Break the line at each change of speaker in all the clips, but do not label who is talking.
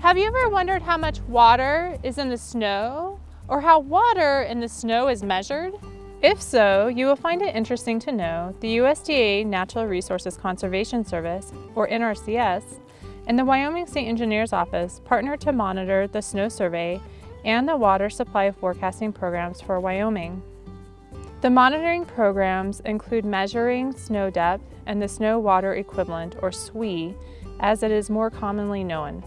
Have you ever wondered how much water is in the snow or how water in the snow is measured? If so, you will find it interesting to know the USDA Natural Resources Conservation Service, or NRCS, and the Wyoming State Engineer's Office partner to monitor the snow survey and the water supply forecasting programs for Wyoming. The monitoring programs include measuring snow depth and the snow water equivalent, or SWE, as it is more commonly known.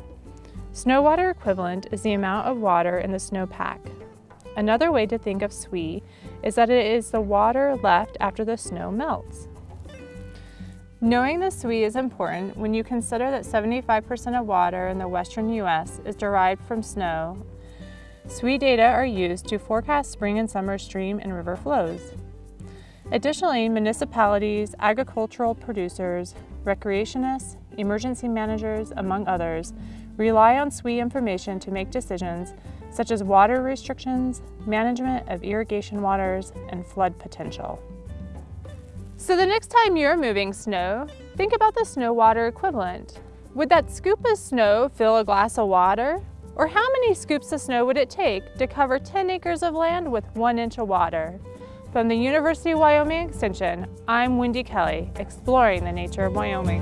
Snow water equivalent is the amount of water in the snowpack. Another way to think of SWE is that it is the water left after the snow melts. Knowing the SWE is important when you consider that 75% of water in the western U.S. is derived from snow. SWE data are used to forecast spring and summer stream and river flows. Additionally, municipalities, agricultural producers, recreationists, emergency managers, among others, rely on SWE information to make decisions such as water restrictions, management of irrigation waters, and flood potential. So the next time you're moving snow, think about the snow water equivalent. Would that scoop of snow fill a glass of water? Or how many scoops of snow would it take to cover 10 acres of land with one inch of water? From the University of Wyoming Extension, I'm Wendy Kelly, exploring the nature of Wyoming.